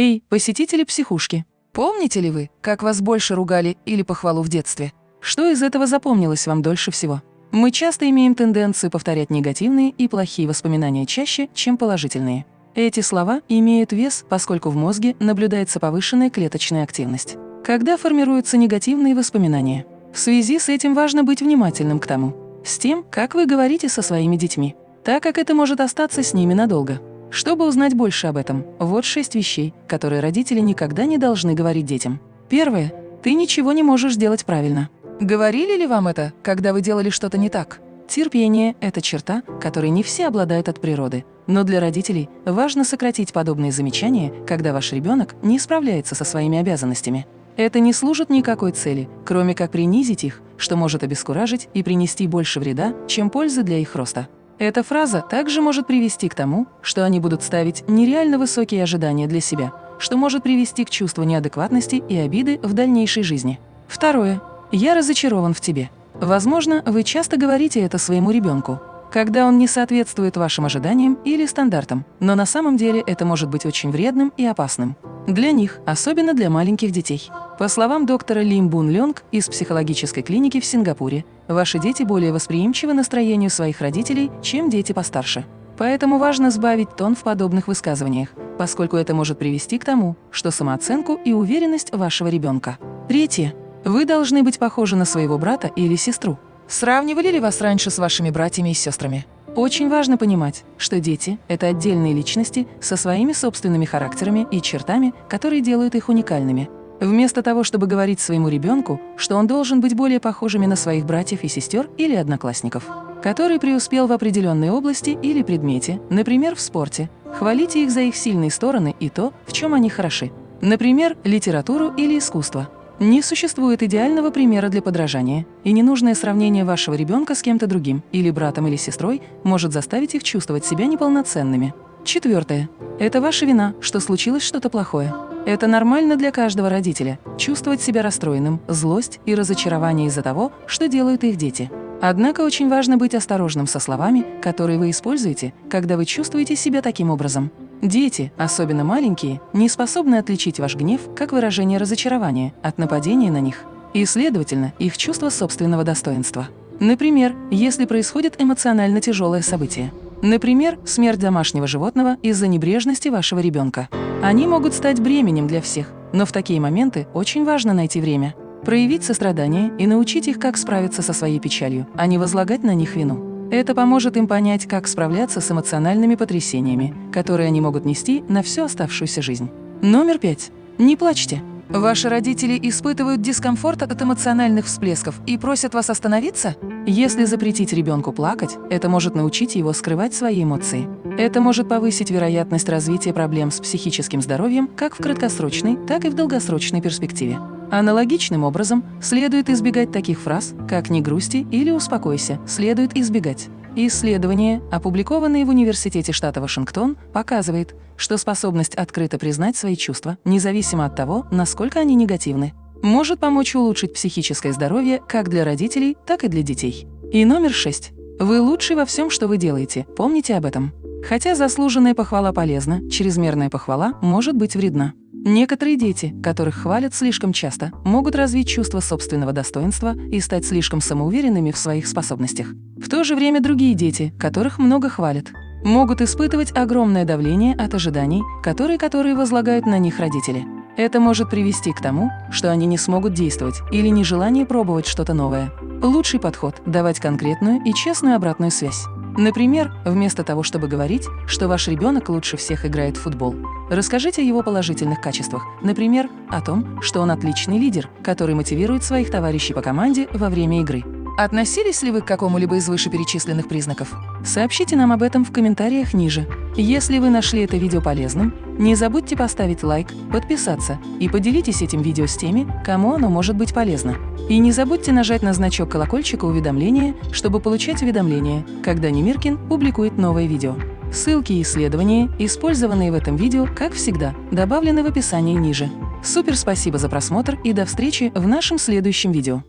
Эй, посетители психушки! Помните ли вы, как вас больше ругали или похвалу в детстве? Что из этого запомнилось вам дольше всего? Мы часто имеем тенденцию повторять негативные и плохие воспоминания чаще, чем положительные. Эти слова имеют вес, поскольку в мозге наблюдается повышенная клеточная активность. Когда формируются негативные воспоминания? В связи с этим важно быть внимательным к тому, с тем, как вы говорите со своими детьми, так как это может остаться с ними надолго. Чтобы узнать больше об этом, вот шесть вещей, которые родители никогда не должны говорить детям. Первое. Ты ничего не можешь делать правильно. Говорили ли вам это, когда вы делали что-то не так? Терпение – это черта, которой не все обладают от природы. Но для родителей важно сократить подобные замечания, когда ваш ребенок не справляется со своими обязанностями. Это не служит никакой цели, кроме как принизить их, что может обескуражить и принести больше вреда, чем пользы для их роста. Эта фраза также может привести к тому, что они будут ставить нереально высокие ожидания для себя, что может привести к чувству неадекватности и обиды в дальнейшей жизни. Второе. «Я разочарован в тебе». Возможно, вы часто говорите это своему ребенку, когда он не соответствует вашим ожиданиям или стандартам, но на самом деле это может быть очень вредным и опасным. Для них, особенно для маленьких детей. По словам доктора Лим Бун Лёнг из психологической клиники в Сингапуре, ваши дети более восприимчивы настроению своих родителей, чем дети постарше. Поэтому важно сбавить тон в подобных высказываниях, поскольку это может привести к тому, что самооценку и уверенность вашего ребенка. Третье. Вы должны быть похожи на своего брата или сестру. Сравнивали ли вас раньше с вашими братьями и сестрами? Очень важно понимать, что дети – это отдельные личности со своими собственными характерами и чертами, которые делают их уникальными. Вместо того, чтобы говорить своему ребенку, что он должен быть более похожими на своих братьев и сестер или одноклассников, который преуспел в определенной области или предмете, например, в спорте, хвалите их за их сильные стороны и то, в чем они хороши. Например, литературу или искусство – не существует идеального примера для подражания, и ненужное сравнение вашего ребенка с кем-то другим, или братом или сестрой, может заставить их чувствовать себя неполноценными. Четвертое. Это ваша вина, что случилось что-то плохое. Это нормально для каждого родителя – чувствовать себя расстроенным, злость и разочарование из-за того, что делают их дети. Однако очень важно быть осторожным со словами, которые вы используете, когда вы чувствуете себя таким образом. Дети, особенно маленькие, не способны отличить ваш гнев как выражение разочарования от нападения на них и, следовательно, их чувство собственного достоинства. Например, если происходит эмоционально тяжелое событие. Например, смерть домашнего животного из-за небрежности вашего ребенка. Они могут стать бременем для всех, но в такие моменты очень важно найти время, проявить сострадание и научить их, как справиться со своей печалью, а не возлагать на них вину. Это поможет им понять, как справляться с эмоциональными потрясениями, которые они могут нести на всю оставшуюся жизнь. Номер пять. Не плачьте. Ваши родители испытывают дискомфорт от эмоциональных всплесков и просят вас остановиться? Если запретить ребенку плакать, это может научить его скрывать свои эмоции. Это может повысить вероятность развития проблем с психическим здоровьем как в краткосрочной, так и в долгосрочной перспективе. Аналогичным образом следует избегать таких фраз, как «не грусти» или «успокойся», следует избегать. Исследование, опубликованное в Университете штата Вашингтон, показывает, что способность открыто признать свои чувства, независимо от того, насколько они негативны, может помочь улучшить психическое здоровье как для родителей, так и для детей. И номер шесть. Вы лучший во всем, что вы делаете, помните об этом. Хотя заслуженная похвала полезна, чрезмерная похвала может быть вредна. Некоторые дети, которых хвалят слишком часто, могут развить чувство собственного достоинства и стать слишком самоуверенными в своих способностях. В то же время другие дети, которых много хвалят, могут испытывать огромное давление от ожиданий, которые которые возлагают на них родители. Это может привести к тому, что они не смогут действовать или нежелание пробовать что-то новое. Лучший подход – давать конкретную и честную обратную связь. Например, вместо того, чтобы говорить, что ваш ребенок лучше всех играет в футбол, расскажите о его положительных качествах, например, о том, что он отличный лидер, который мотивирует своих товарищей по команде во время игры. Относились ли вы к какому-либо из вышеперечисленных признаков? Сообщите нам об этом в комментариях ниже. Если вы нашли это видео полезным, не забудьте поставить лайк, подписаться и поделитесь этим видео с теми, кому оно может быть полезно. И не забудьте нажать на значок колокольчика уведомления, чтобы получать уведомления, когда Немиркин публикует новое видео. Ссылки и исследования, использованные в этом видео, как всегда, добавлены в описании ниже. Супер спасибо за просмотр и до встречи в нашем следующем видео.